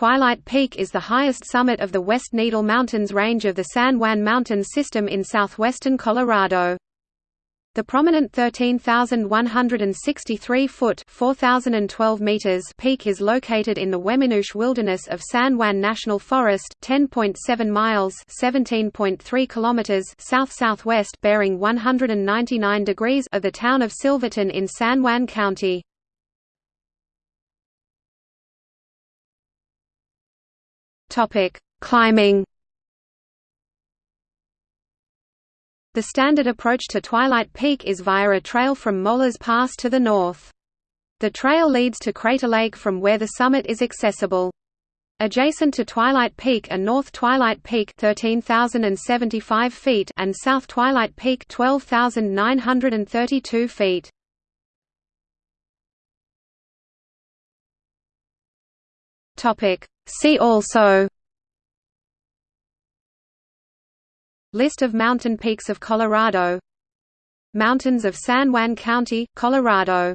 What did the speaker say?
Twilight Peak is the highest summit of the West Needle Mountains range of the San Juan Mountains system in southwestern Colorado. The prominent 13,163-foot (4,012 meters) peak is located in the Weminuche Wilderness of San Juan National Forest, 10.7 miles (17.3 kilometers) south-southwest, bearing 199 degrees of the town of Silverton in San Juan County. Topic: Climbing. The standard approach to Twilight Peak is via a trail from Molas Pass to the north. The trail leads to Crater Lake from where the summit is accessible. Adjacent to Twilight Peak are North Twilight Peak 13,075 feet and South Twilight Peak 12,932 feet. Topic See also List of mountain peaks of Colorado Mountains of San Juan County, Colorado